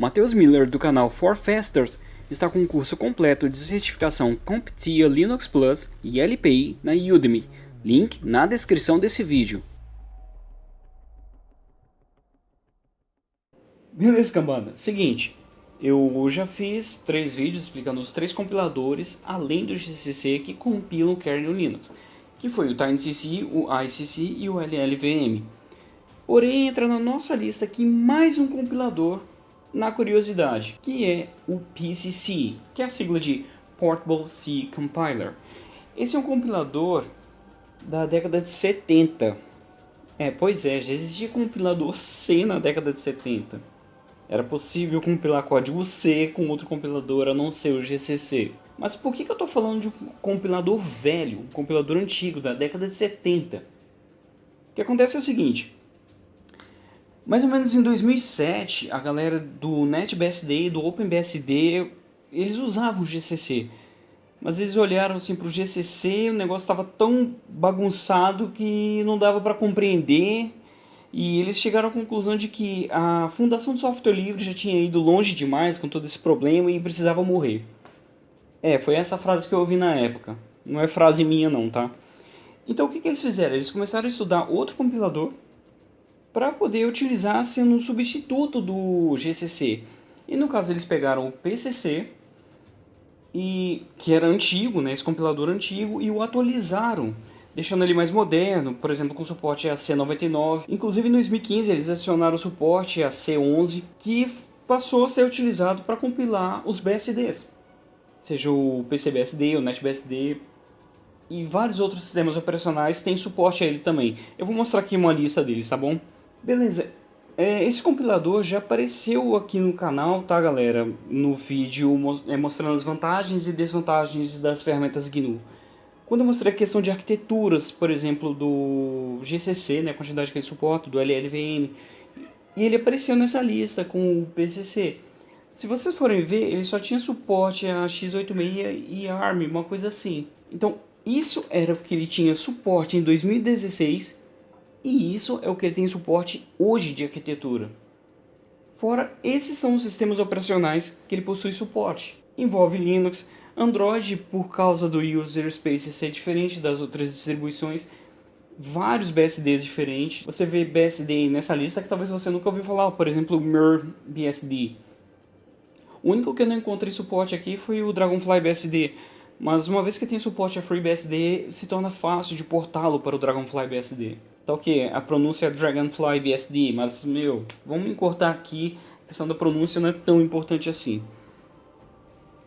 Matheus Miller do canal For Fasters está com um curso completo de certificação CompTIA Linux Plus e LPI na Udemy, link na descrição desse vídeo. Beleza, cambada. Seguinte, eu já fiz três vídeos explicando os três compiladores, além do GCC, que compilam o kernel Linux, que foi o TinyCC, o ICC e o LLVM. Porém, entra na nossa lista aqui mais um compilador na curiosidade, que é o PCC, que é a sigla de Portable C Compiler. Esse é um compilador da década de 70. É, pois é, já existia compilador C na década de 70. Era possível compilar código C com outro compilador a não ser o GCC. Mas por que, que eu estou falando de um compilador velho, um compilador antigo da década de 70? O que acontece é o seguinte, mais ou menos em 2007, a galera do NetBSD e do OpenBSD, eles usavam o GCC. Mas eles olharam assim para o GCC, o negócio estava tão bagunçado que não dava para compreender. E eles chegaram à conclusão de que a Fundação de Software Livre já tinha ido longe demais com todo esse problema e precisava morrer. É, foi essa frase que eu ouvi na época. Não é frase minha não, tá? Então o que, que eles fizeram? Eles começaram a estudar outro compilador para poder utilizar sendo um substituto do GCC. E no caso eles pegaram o PCC, e, que era antigo, né, esse compilador antigo, e o atualizaram, deixando ele mais moderno, por exemplo com suporte a C99. Inclusive em 2015 eles adicionaram suporte a C11, que passou a ser utilizado para compilar os BSDs, seja o PCBSD, o NetBSD, e vários outros sistemas operacionais têm suporte a ele também. Eu vou mostrar aqui uma lista deles, tá bom? Beleza, é, esse compilador já apareceu aqui no canal, tá galera? No vídeo é, mostrando as vantagens e desvantagens das ferramentas GNU. Quando eu mostrei a questão de arquiteturas, por exemplo, do GCC, né, a quantidade que ele suporta, do LLVM, e ele apareceu nessa lista com o PCC. Se vocês forem ver, ele só tinha suporte a x86 e ARM, uma coisa assim. Então, isso era o que ele tinha suporte em 2016 e isso é o que ele tem suporte hoje de arquitetura. Fora, esses são os sistemas operacionais que ele possui suporte. Envolve Linux, Android por causa do user space ser diferente das outras distribuições, vários BSDs diferentes. Você vê BSD nessa lista que talvez você nunca ouviu falar, por exemplo, o Mir BSD. O único que eu não encontrei suporte aqui foi o Dragonfly BSD, mas uma vez que tem suporte a FreeBSD, se torna fácil de portá-lo para o Dragonfly BSD. Tá ok, a pronúncia é Dragonfly BSD, mas, meu, vamos encurtar aqui, a questão da pronúncia não é tão importante assim.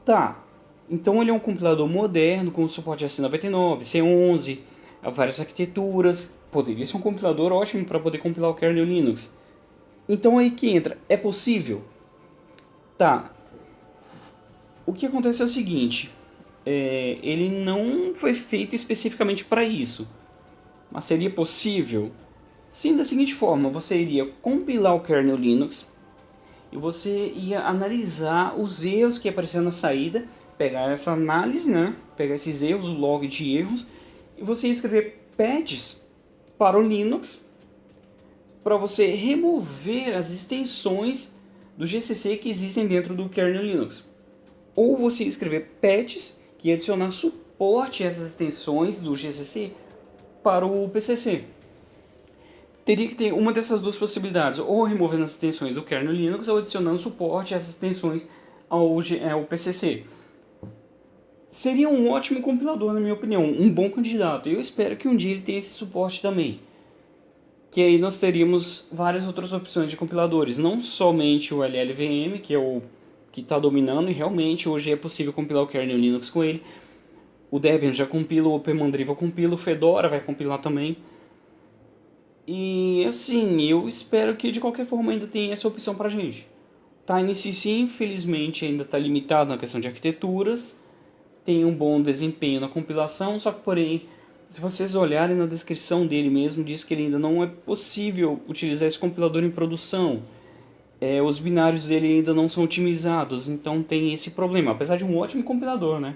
Tá, então ele é um compilador moderno, com suporte a C99, C11, a várias arquiteturas, poderia ser um compilador ótimo para poder compilar o kernel Linux. Então aí que entra, é possível? Tá, o que acontece é o seguinte, é, ele não foi feito especificamente para isso. Mas seria possível? Sim, da seguinte forma, você iria compilar o kernel Linux e você ia analisar os erros que apareceram na saída, pegar essa análise, né? pegar esses erros, o log de erros, e você ia escrever patches para o Linux para você remover as extensões do GCC que existem dentro do kernel Linux. Ou você ia escrever patches que ia adicionar suporte a essas extensões do GCC para o PCC. Teria que ter uma dessas duas possibilidades, ou removendo as extensões do kernel Linux, ou adicionando suporte a essas extensões ao, ao PCC. Seria um ótimo compilador, na minha opinião, um bom candidato. Eu espero que um dia ele tenha esse suporte também. Que aí nós teríamos várias outras opções de compiladores, não somente o LLVM, que é o que está dominando, e realmente hoje é possível compilar o kernel Linux com ele, o Debian já compila, o OpenMandriva compila, o Fedora vai compilar também. E assim, eu espero que de qualquer forma ainda tenha essa opção pra gente. TinyCC infelizmente ainda está limitado na questão de arquiteturas, tem um bom desempenho na compilação, só que porém, se vocês olharem na descrição dele mesmo, diz que ele ainda não é possível utilizar esse compilador em produção. É, os binários dele ainda não são otimizados, então tem esse problema, apesar de um ótimo compilador, né?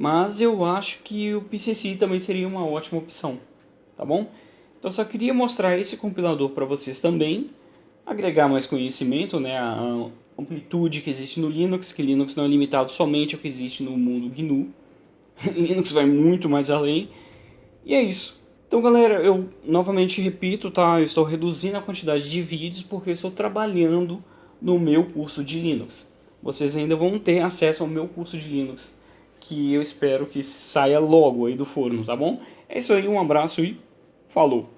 Mas eu acho que o PCC também seria uma ótima opção, tá bom? Então só queria mostrar esse compilador para vocês também, agregar mais conhecimento, né, a amplitude que existe no Linux, que Linux não é limitado somente ao que existe no mundo GNU. Linux vai muito mais além. E é isso. Então, galera, eu novamente repito, tá? Eu estou reduzindo a quantidade de vídeos porque eu estou trabalhando no meu curso de Linux. Vocês ainda vão ter acesso ao meu curso de Linux, que eu espero que saia logo aí do forno, tá bom? É isso aí, um abraço e falou!